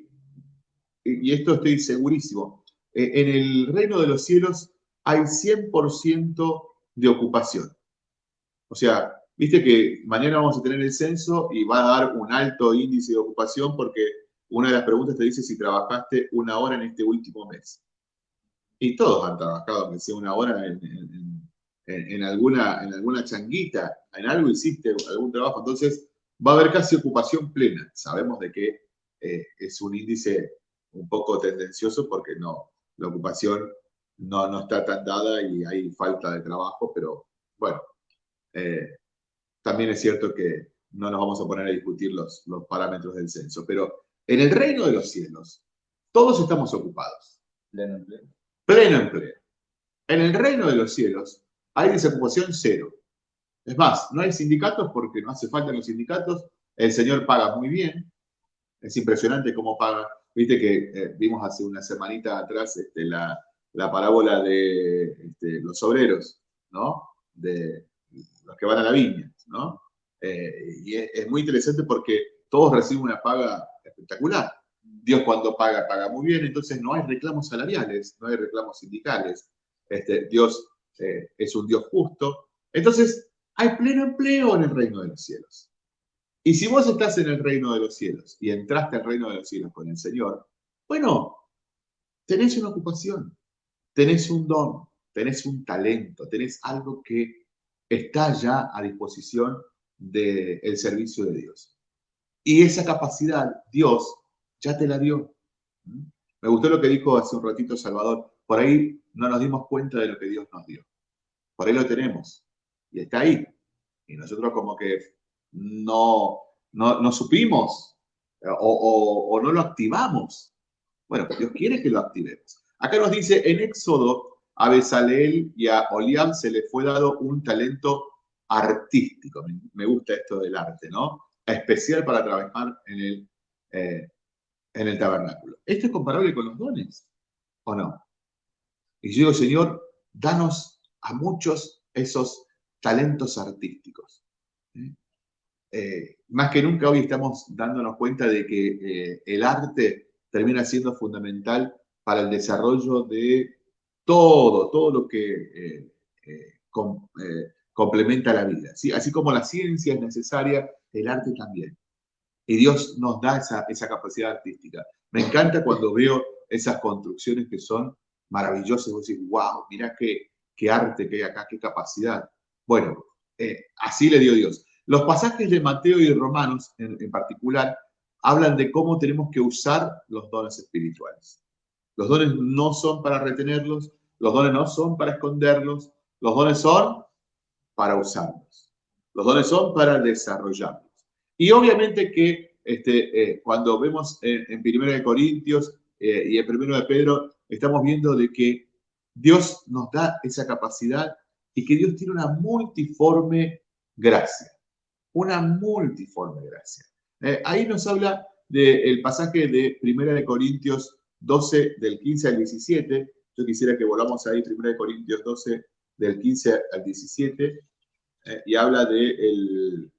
y esto estoy segurísimo, eh, en el reino de los cielos hay 100% de ocupación. O sea, viste que mañana vamos a tener el censo y va a dar un alto índice de ocupación porque una de las preguntas te dice si trabajaste una hora en este último mes. Y todos han trabajado, aunque sea una hora en, en, alguna, en alguna changuita, en algo hiciste algún trabajo, entonces va a haber casi ocupación plena. Sabemos de que eh, es un índice un poco tendencioso porque no, la ocupación no, no está tan dada y hay falta de trabajo, pero bueno, eh, también es cierto que no nos vamos a poner a discutir los, los parámetros del censo, pero en el reino de los cielos, todos estamos ocupados. Pleno empleo. Pleno empleo. En el reino de los cielos, hay desocupación cero. Es más, no hay sindicatos porque no hace falta los sindicatos. El señor paga muy bien. Es impresionante cómo paga. Viste que eh, vimos hace una semanita atrás este, la, parábola de este, los obreros, ¿no? De los que van a la viña, ¿no? Eh, y es, muy interesante porque todos reciben una paga espectacular. Dios cuando paga, paga muy bien, entonces no hay reclamos salariales, no hay reclamos sindicales. Este, Dios eh, es un Dios justo. Entonces, hay pleno empleo en el reino de los cielos. Y si vos estás en el reino de los cielos y entraste al reino de los cielos con el Señor, bueno, tenés una ocupación, tenés un don, tenés un talento, tenés algo que está ya a disposición del servicio de Dios. Y esa capacidad Dios ya te la dio. Me gustó lo que dijo hace un ratito Salvador. Por ahí no nos dimos cuenta de lo que Dios nos dio. Por ahí lo tenemos. Y está ahí. Y nosotros como que no, no, supimos eh, o, no lo activamos. Bueno, Dios quiere que lo activemos. Acá nos dice en Éxodo, a Besaleel y a Oliam se le fue dado un talento artístico. Me gusta esto del arte, ¿no? Especial para trabajar en el, eh, en el tabernáculo. ¿Esto es comparable con los dones o no? Y yo digo, Señor, danos a muchos esos talentos artísticos. Eh, más que nunca hoy estamos dándonos cuenta de que eh, el arte termina siendo fundamental para el desarrollo de todo, todo lo que eh, complementa la vida. ¿sí? Así como la ciencia es necesaria, el arte también. Y Dios nos da esa, esa capacidad artística. Me encanta cuando veo esas construcciones que son maravilloso, vos decís, wow, mira qué, qué arte que hay acá, qué capacidad. Bueno, eh, así le dio Dios. Los pasajes de Mateo y Romanos, en, particular, hablan de cómo tenemos que usar los dones espirituales. Los dones no son para retenerlos, los dones no son para esconderlos, los dones son para usarlos. Los dones son para desarrollarlos. Y obviamente que este, eh, cuando vemos en, en Primera de Corintios eh, y en Primero de Pedro, estamos viendo de que Dios nos da esa capacidad y que Dios tiene una multiforme gracia. Una multiforme gracia. Eh, ahí nos habla del pasaje de Primera de Corintios 12, del 15 al 17. Yo quisiera que volvamos ahí, Primera de Corintios 12, del 15 al 17, eh, y habla del de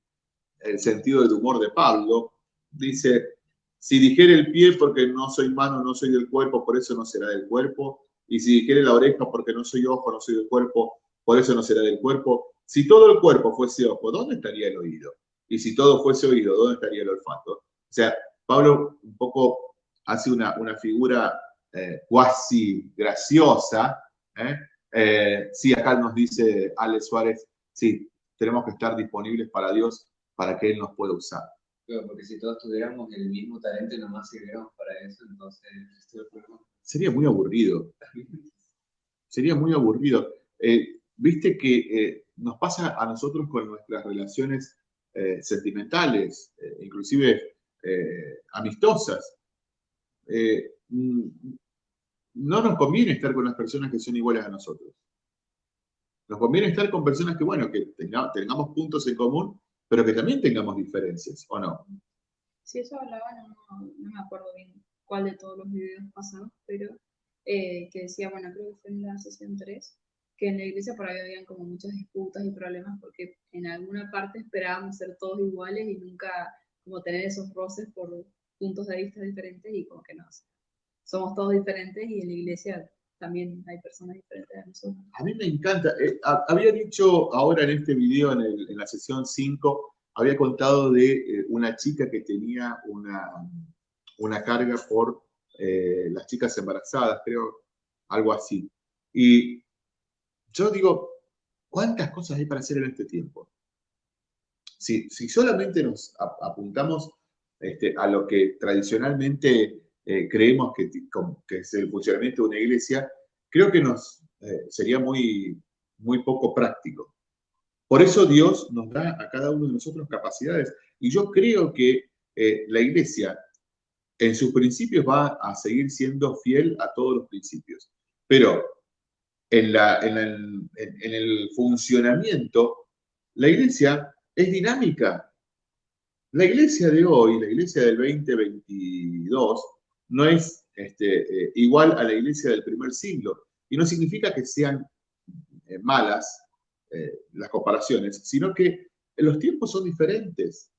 el sentido del humor de Pablo. Dice, si dijere el pie porque no soy mano, no soy del cuerpo, por eso no será del cuerpo. Y si dijere la oreja porque no soy ojo, no soy del cuerpo, por eso no será del cuerpo. Si todo el cuerpo fuese ojo, ¿dónde estaría el oído? Y si todo fuese oído, ¿dónde estaría el olfato? O sea, Pablo un poco hace una, una figura eh, cuasi graciosa. ¿eh? Eh, sí, acá nos dice Alex Suárez, sí, tenemos que estar disponibles para Dios para que Él nos pueda usar. porque si todos tuviéramos el mismo talento y nomás sirviéramos para eso, entonces Sería muy aburrido. Sería muy aburrido. Eh, viste que eh, nos pasa a nosotros con nuestras relaciones eh, sentimentales, inclusive amistosas. Mm, no nos conviene estar con las personas que son iguales a nosotros. Nos conviene estar con personas que, bueno, que tengamos puntos en común, pero que también tengamos diferencias, ¿o no? Sí, eso hablaba, no, me acuerdo bien cuál de todos los videos pasados, pero que decía, bueno, creo que fue en la sesión 3, que en la iglesia por ahí habían como muchas disputas y problemas porque en alguna parte esperábamos ser todos iguales y nunca como tener esos roces por puntos de vista diferentes y como que no, somos todos diferentes y en la iglesia también hay personas diferentes a nosotros. A mí me encanta, eh, había dicho ahora en este video, en, la sesión 5, había contado de eh, una chica que tenía una, una carga por eh, las chicas embarazadas, creo, algo así. Y yo digo, ¿cuántas cosas hay para hacer en este tiempo? Si, si solamente nos apuntamos este, a lo que tradicionalmente eh, creemos que, que, es el funcionamiento de una iglesia, creo que nos eh, sería muy, muy poco práctico. Por eso Dios nos da a cada uno de nosotros capacidades. Y yo creo que eh, la iglesia en sus principios va a seguir siendo fiel a todos los principios. Pero en, la, en, en, el, funcionamiento, la iglesia es dinámica. La iglesia de hoy, la iglesia del 2022, no es este, eh, igual a la iglesia del primer siglo. Y no significa que sean eh, malas eh, las comparaciones, sino que los tiempos son diferentes.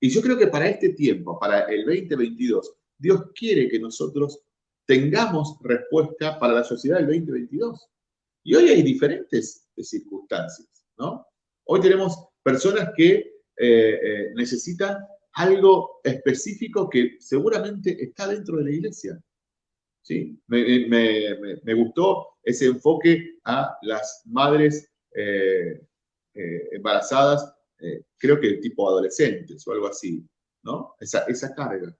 Y yo creo que para este tiempo, para el 2022, Dios quiere que nosotros tengamos respuesta para la sociedad del 2022. Y hoy hay diferentes circunstancias, ¿no? Hoy tenemos personas que necesitan algo específico que seguramente está dentro de la iglesia. ¿sí? Me, gustó ese enfoque a las madres eh, embarazadas, creo que tipo adolescentes o algo así, ¿no? Esa, esa carga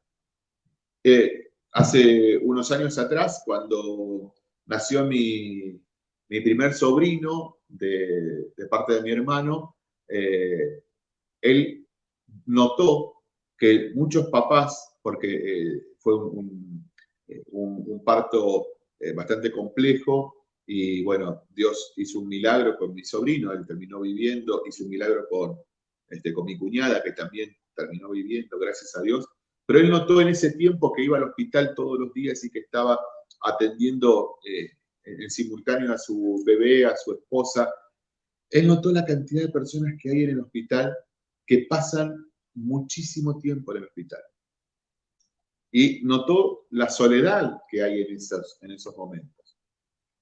hace unos años atrás, cuando nació mi, primer sobrino de, parte de mi hermano, eh, él notó que muchos papás, porque eh, fue un, parto eh, bastante complejo, y bueno, Dios hizo un milagro con mi sobrino, él terminó viviendo, hizo un milagro con, este, con mi cuñada, que también terminó viviendo, gracias a Dios, pero él notó en ese tiempo que iba al hospital todos los días y que estaba atendiendo eh, en simultáneo a su bebé, a su esposa. Él notó la cantidad de personas que hay en el hospital que pasan muchísimo tiempo en el hospital. Y notó la soledad que hay en esos, en esos momentos.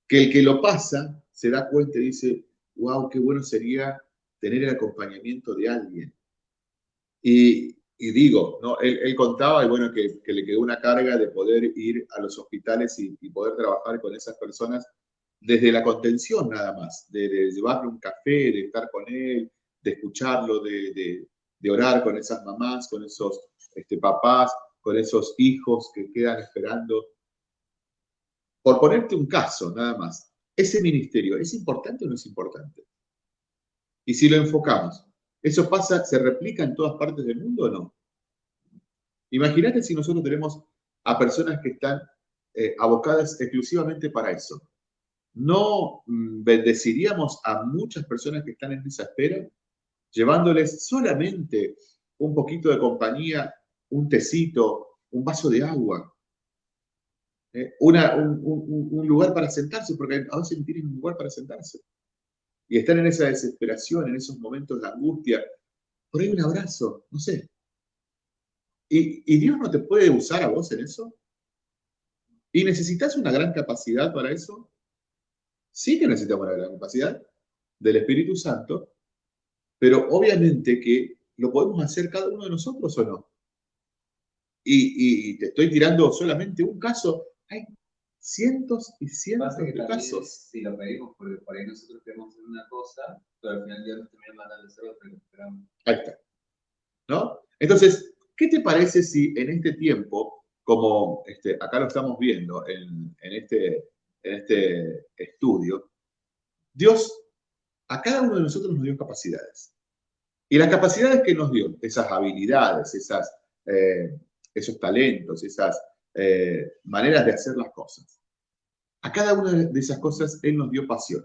Que el que lo pasa se da cuenta y dice, wow, qué bueno sería tener el acompañamiento de alguien. Y, y digo, ¿no? Él, contaba y bueno, que, le quedó una carga de poder ir a los hospitales y, poder trabajar con esas personas desde la contención nada más, de, llevarle un café, de estar con él, de escucharlo, de, orar con esas mamás, con esos este, papás, con esos hijos que quedan esperando. por ponerte un caso nada más, ese ministerio, ¿es importante o no es importante? Y si lo enfocamos, ¿eso pasa, se replica en todas partes del mundo o no? Imagínate si nosotros tenemos a personas que están eh, abocadas exclusivamente para eso. ¿No mm, bendeciríamos a muchas personas que están en esa espera, llevándoles solamente un poquito de compañía, un tecito, un vaso de agua, eh, un, lugar para sentarse, porque a veces no tienen un lugar para sentarse. Y están en esa desesperación, en esos momentos de angustia. Por ahí un abrazo, no sé. ¿Y, y Dios no te puede usar a vos en eso? ¿Y necesitas una gran capacidad para eso? Sí que necesitamos una gran capacidad del Espíritu Santo, pero obviamente que lo podemos hacer cada uno de nosotros o no. Y, te estoy tirando solamente un caso. Hay cientos y cientos de casos. Si lo pedimos, porque por ahí nosotros queremos hacer una cosa, pero al final Dios nos termina mandando hacer otra que esperamos. Ahí está. ¿No? Entonces, ¿qué te parece si en este tiempo como este, acá lo estamos viendo en, este, en este estudio, Dios a cada uno de nosotros nos dio capacidades. Y las capacidades que nos dio, esas habilidades, esas, eh, esos talentos, esas eh, maneras de hacer las cosas, a cada una de esas cosas Él nos dio pasión.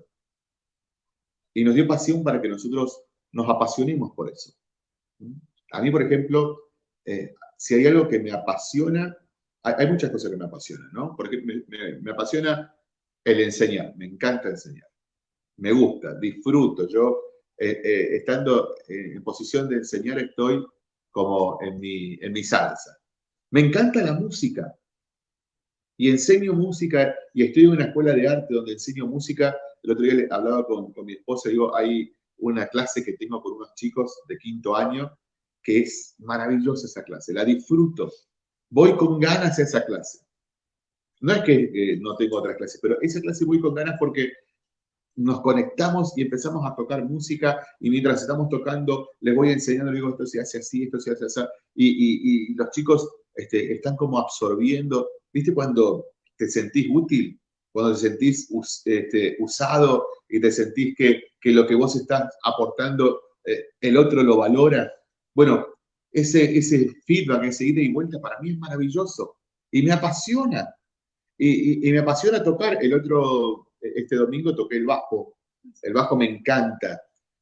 Y nos dio pasión para que nosotros nos apasionemos por eso. A mí, por ejemplo, eh, si hay algo que me apasiona, hay, muchas cosas que me apasionan, ¿no? Porque me, apasiona el enseñar, me encanta enseñar, me gusta, disfruto. Yo, eh, eh, estando en posición de enseñar, estoy como en mi, en mi salsa. Me encanta la música y enseño música y estoy en una escuela de arte donde enseño música. El otro día hablaba con, con mi esposa y digo, hay una clase que tengo con unos chicos de quinto año que es maravillosa esa clase, la disfruto voy con ganas a esa clase. No es que no tengo otra clase, pero esa clase voy con ganas porque nos conectamos y empezamos a tocar música y mientras estamos tocando les voy enseñando, digo, esto se hace así, esto se hace así, y, los chicos este, están como absorbiendo, ¿viste cuando te sentís útil? Cuando te sentís este, usado y te sentís que, lo que vos estás aportando, eh, el otro lo valora. Bueno, ese, ese feedback, ese ida y vuelta, para mí es maravilloso y me apasiona. Y, me apasiona tocar. El otro, este domingo toqué el bajo. El bajo me encanta.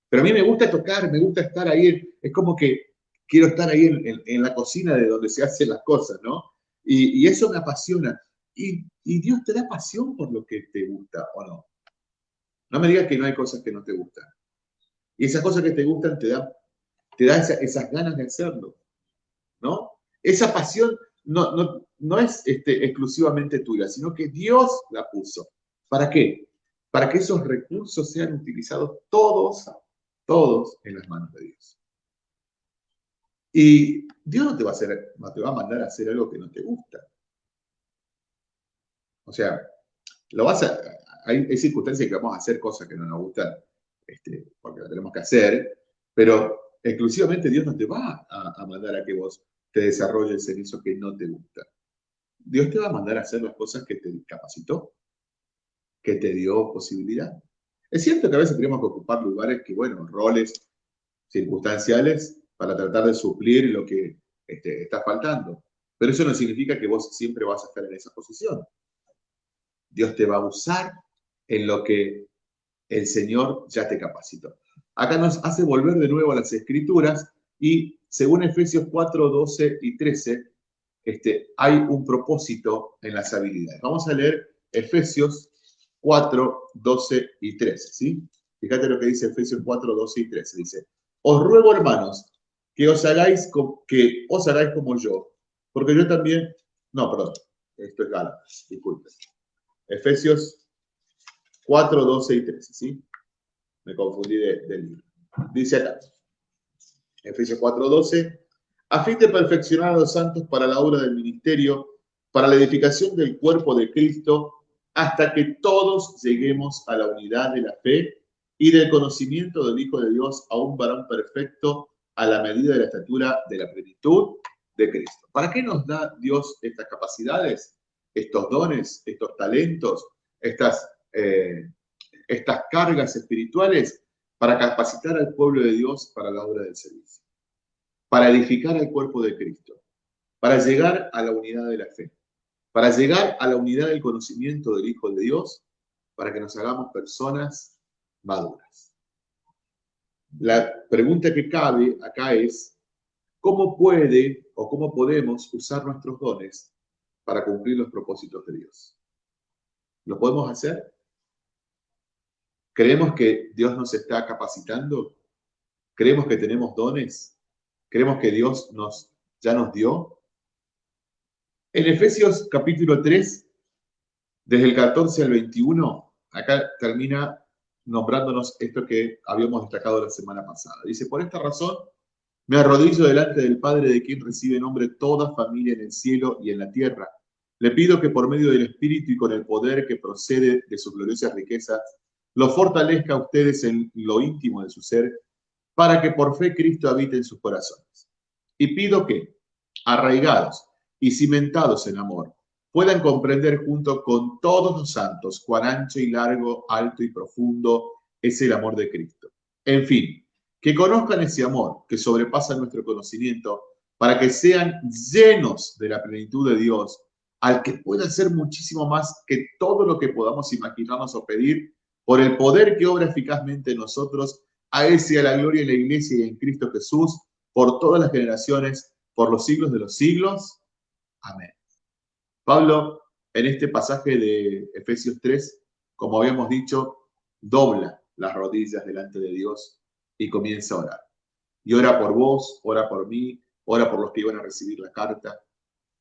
Pero a mí me gusta tocar, me gusta estar ahí. Es como que quiero estar ahí en, la cocina de donde se hacen las cosas, ¿no? Y, eso me apasiona. Y, Dios te da pasión por lo que te gusta, ¿o no? No me digas que no hay cosas que no te gustan. Y esas cosas que te gustan te dan te da esas ganas de hacerlo, ¿no? Esa pasión no, no, no es este, exclusivamente tuya, sino que Dios la puso. ¿Para qué? Para que esos recursos sean utilizados todos, todos en las manos de Dios. Y Dios no te va a, a mandar a hacer algo que no te gusta. O sea, lo vas a, hay, circunstancias que vamos a hacer cosas que no nos gustan, este, porque lo tenemos que hacer, pero exclusivamente Dios no te va a, mandar a que vos te desarrolles en eso que no te gusta. Dios te va a mandar a hacer las cosas que te capacitó, que te dio posibilidad. Es cierto que a veces tenemos que ocupar lugares que, bueno, roles circunstanciales para tratar de suplir lo que este, está faltando. Pero eso no significa que vos siempre vas a estar en esa posición. Dios te va a usar en lo que el Señor ya te capacitó. Acá nos hace volver de nuevo a las escrituras y según Efesios 4, 12 y 13, este, hay un propósito en las habilidades. Vamos a leer Efesios 4, 12 y 13, ¿sí? Fíjate lo que dice Efesios 4, 12 y 13. Dice, os ruego, hermanos, que os hagáis, que os hagáis como yo, porque yo también, no, perdón, esto es Gálatas, disculpen. Efesios 4, 12 y 13, ¿sí? me confundí del libro. Dice acá, Efesios 4:12, a fin de perfeccionar a los santos para la obra del ministerio, para la edificación del cuerpo de Cristo, hasta que todos lleguemos a la unidad de la fe y del conocimiento del Hijo de Dios, a un varón perfecto, a la medida de la estatura de la plenitud de Cristo. ¿Para qué nos da Dios estas capacidades? estos dones, estos talentos, estas, eh, estas cargas espirituales para capacitar al pueblo de Dios para la obra del servicio, para edificar al cuerpo de Cristo, para llegar a la unidad de la fe, para llegar a la unidad del conocimiento del Hijo de Dios, para que nos hagamos personas maduras. La pregunta que cabe acá es, ¿cómo puede o cómo podemos usar nuestros dones para cumplir los propósitos de Dios? ¿Lo podemos hacer? ¿Creemos que Dios nos está capacitando? ¿Creemos que tenemos dones? ¿Creemos que Dios nos, ya nos dio? En Efesios capítulo 3, desde el 14 al 21, acá termina nombrándonos esto que habíamos destacado la semana pasada. Dice, por esta razón me arrodillo delante del Padre de quien recibe nombre toda familia en el cielo y en la tierra. Le pido que por medio del Espíritu y con el poder que procede de sus gloriosas riquezas, lo fortalezca a ustedes en lo íntimo de su ser, para que por fe Cristo habite en sus corazones. Y pido que, arraigados y cimentados en amor, puedan comprender junto con todos los santos cuán ancho y largo, alto y profundo es el amor de Cristo. En fin, que conozcan ese amor que sobrepasa nuestro conocimiento para que sean llenos de la plenitud de Dios, al que pueda hacer muchísimo más que todo lo que podamos imaginarnos o pedir, por el poder que obra eficazmente en nosotros, a ese a la gloria en la iglesia y en Cristo Jesús, por todas las generaciones, por los siglos de los siglos. Amén. Pablo, en este pasaje de Efesios 3, como habíamos dicho, dobla las rodillas delante de Dios y comienza a orar. Y ora por vos, ora por mí, ora por los que iban a recibir la carta,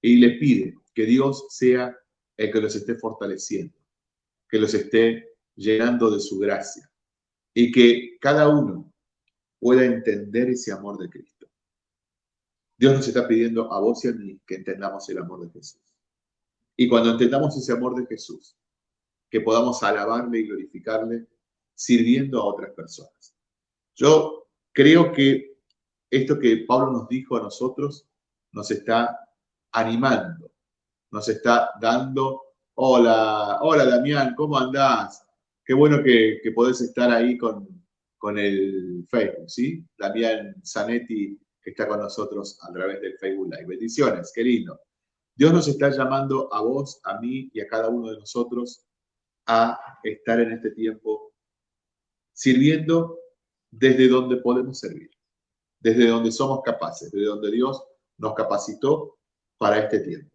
y le pide que Dios sea el que los esté fortaleciendo, que los esté llenando de su gracia, y que cada uno pueda entender ese amor de Cristo. Dios nos está pidiendo a vos y a mí que entendamos el amor de Jesús. Y cuando entendamos ese amor de Jesús, que podamos alabarle y glorificarle sirviendo a otras personas. Yo creo que esto que Pablo nos dijo a nosotros nos está animando, nos está dando, hola, hola Damián, ¿cómo andás? Qué bueno que, que podés estar ahí con, con el Facebook, ¿sí? Damián Zanetti que está con nosotros a través del Facebook Live. Bendiciones, qué lindo. Dios nos está llamando a vos, a mí y a cada uno de nosotros a estar en este tiempo sirviendo desde donde podemos servir, desde donde somos capaces, desde donde Dios nos capacitó para este tiempo.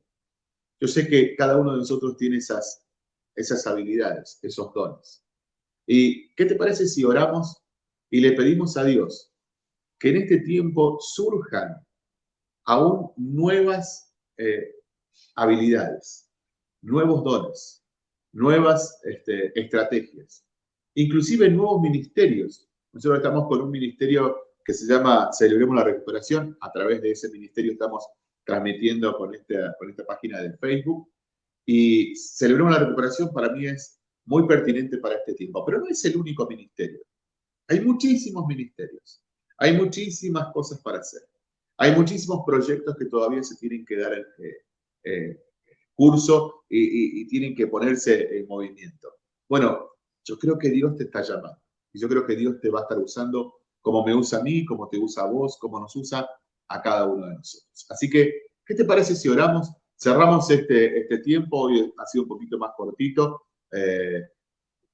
Yo sé que cada uno de nosotros tiene esas, esas habilidades, esos dones. ¿Y qué te parece si oramos y le pedimos a Dios que en este tiempo surjan aún nuevas eh, habilidades, nuevos dones, nuevas este, estrategias, inclusive nuevos ministerios. Nosotros estamos con un ministerio que se llama Celebremos la Recuperación. A través de ese ministerio estamos transmitiendo con esta, con esta página de Facebook. Y Celebremos la Recuperación para mí es muy pertinente para este tiempo, pero no es el único ministerio. Hay muchísimos ministerios, hay muchísimas cosas para hacer, hay muchísimos proyectos que todavía se tienen que dar eh, eh, curso y, tienen que ponerse en movimiento. Bueno, yo creo que Dios te está llamando y yo creo que Dios te va a estar usando como me usa a mí, como te usa a vos, como nos usa a cada uno de nosotros. Así que, ¿qué te parece si oramos? Cerramos este, este tiempo, hoy ha sido un poquito más cortito. Eh,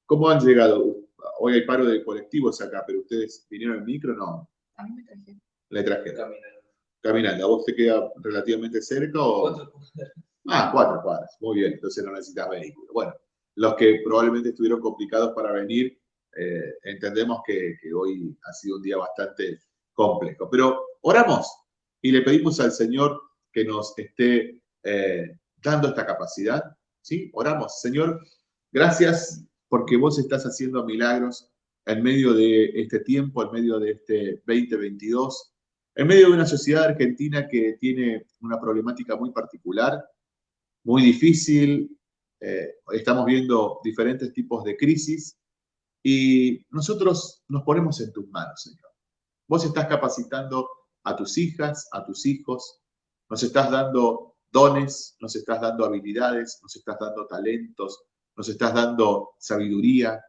¿Cómo han llegado? Hoy hay paro de colectivos acá, pero ustedes vinieron en micro, ¿no? A mí me traje. Le traje. Caminando. Caminando. ¿A vos te queda relativamente cerca o...? Ah, cuatro cuadras. Muy bien, entonces no necesitas vehículo. Bueno, los que probablemente estuvieron complicados para venir, eh, entendemos que, hoy ha sido un día bastante complejo. Pero oramos y le pedimos al Señor que nos esté eh, dando esta capacidad. ¿sí? Oramos, Señor, gracias porque vos estás haciendo milagros en medio de este tiempo, en medio de este 2022 en medio de una sociedad argentina que tiene una problemática muy particular, muy difícil, eh, estamos viendo diferentes tipos de crisis y nosotros nos ponemos en tus manos, Señor. Vos estás capacitando a tus hijas, a tus hijos, nos estás dando dones, nos estás dando habilidades, nos estás dando talentos, nos estás dando sabiduría,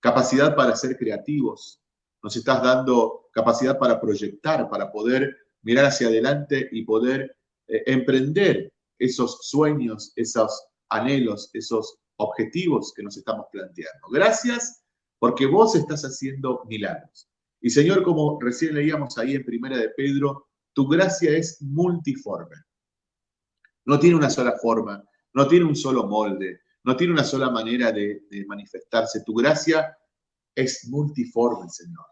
capacidad para ser creativos, nos estás dando capacidad para proyectar, para poder mirar hacia adelante y poder eh, emprender esos sueños, esos anhelos, esos objetivos que nos estamos planteando. Gracias porque vos estás haciendo milagros. Y Señor, como recién leíamos ahí en Primera de Pedro, tu gracia es multiforme. No tiene una sola forma, no tiene un solo molde, no tiene una sola manera de, manifestarse. Tu gracia es multiforme, Señor.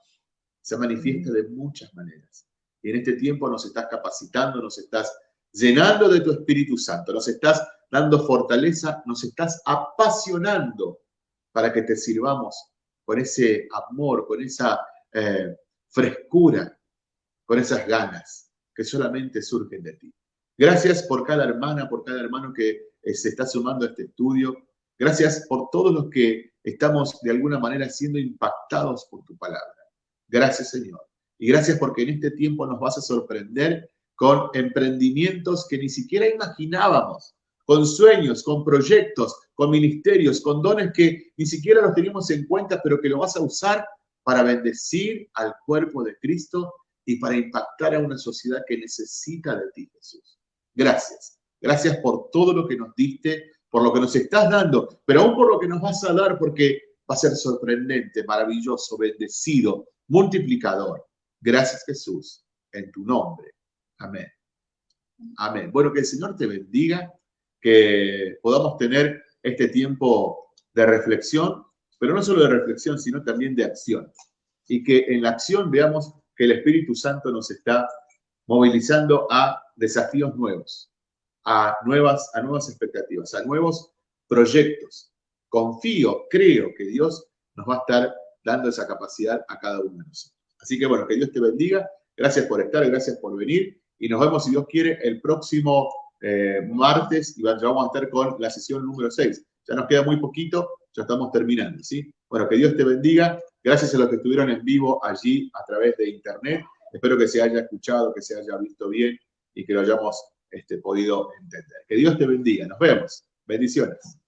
Se manifiesta de muchas maneras. Y en este tiempo nos estás capacitando, nos estás llenando de tu Espíritu Santo, nos estás dando fortaleza, nos estás apasionando para que te sirvamos con ese amor, con esa eh, frescura, con esas ganas que solamente surgen de ti. Gracias por cada hermana, por cada hermano que se está sumando a este estudio. Gracias por todos los que estamos de alguna manera siendo impactados por tu palabra. Gracias, Señor. Y gracias porque en este tiempo nos vas a sorprender con emprendimientos que ni siquiera imaginábamos, con sueños, con proyectos, con ministerios, con dones que ni siquiera los teníamos en cuenta, pero que lo vas a usar para bendecir al cuerpo de Cristo y para impactar a una sociedad que necesita de ti, Jesús. Gracias. Gracias por todo lo que nos diste, por lo que nos estás dando, pero aún por lo que nos vas a dar, porque va a ser sorprendente, maravilloso, bendecido, multiplicador. Gracias, Jesús, en tu nombre. Amén. Amén. Bueno, que el Señor te bendiga, que podamos tener este tiempo de reflexión, pero no solo de reflexión, sino también de acción. Y que en la acción veamos que el Espíritu Santo nos está movilizando a desafíos nuevos, a nuevas, a nuevas expectativas, a nuevos proyectos. Confío, creo que Dios nos va a estar dando esa capacidad a cada uno de nosotros. Así que bueno, que Dios te bendiga. Gracias por estar, gracias por venir. Y nos vemos, si Dios quiere, el próximo eh, martes. Y vamos a estar con la sesión número 6. Ya nos queda muy poquito, ya estamos terminando, ¿sí? Bueno, que Dios te bendiga. Gracias a los que estuvieron en vivo allí a través de internet. Espero que se haya escuchado, que se haya visto bien y que lo hayamos este, podido entender. Que Dios te bendiga. Nos vemos. Bendiciones.